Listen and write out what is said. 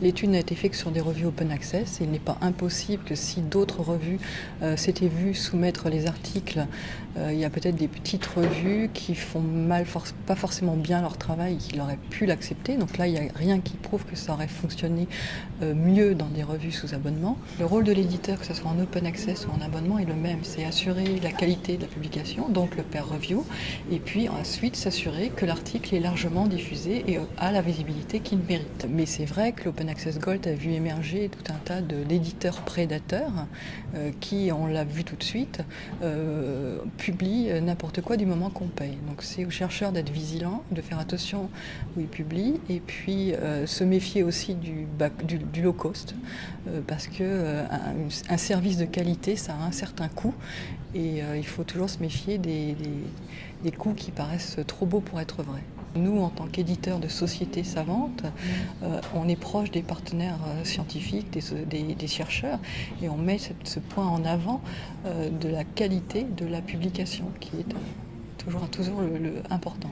L'étude n'a été faite que sur des revues open access. Il n'est pas impossible que si d'autres revues euh, s'étaient vues soumettre les articles, euh, il y a peut-être des petites revues qui font mal, pas forcément bien leur travail et qui auraient pu l'accepter. Donc là, il n'y a rien qui prouve que ça aurait fonctionné euh, mieux dans des revues sous abonnement. Le rôle de l'éditeur, que ce soit en open access ou en abonnement, est le même. C'est assurer la qualité de la publication, donc le peer review, et puis ensuite s'assurer que l'article est largement diffusé et a la visibilité qu'il mérite. Mais c'est vrai que l'Open Access Gold a vu émerger tout un tas d'éditeurs prédateurs euh, qui, on l'a vu tout de suite, euh, publient n'importe quoi du moment qu'on paye. Donc c'est aux chercheurs d'être vigilants, de faire attention où ils publient et puis euh, se méfier aussi du, low cost parce que un, service de qualité ça a un certain coût et il faut toujours se méfier des, des coûts qui paraissent trop beaux pour être vrais. Nous, en tant qu'éditeurs de sociétés savantes, euh, on est proche des partenaires euh, scientifiques, des, chercheurs, et on met ce, point en avant euh, de la qualité de la publication, qui est toujours, toujours le, important.